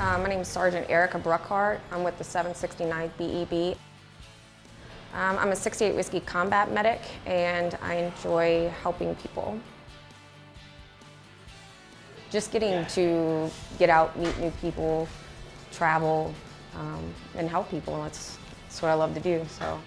Uh, my name is Sergeant Erica Bruckhart. I'm with the 769 BEB. Um, I'm a 68 Whiskey combat medic and I enjoy helping people. Just getting to get out, meet new people, travel, um, and help people. That's, that's what I love to do. So.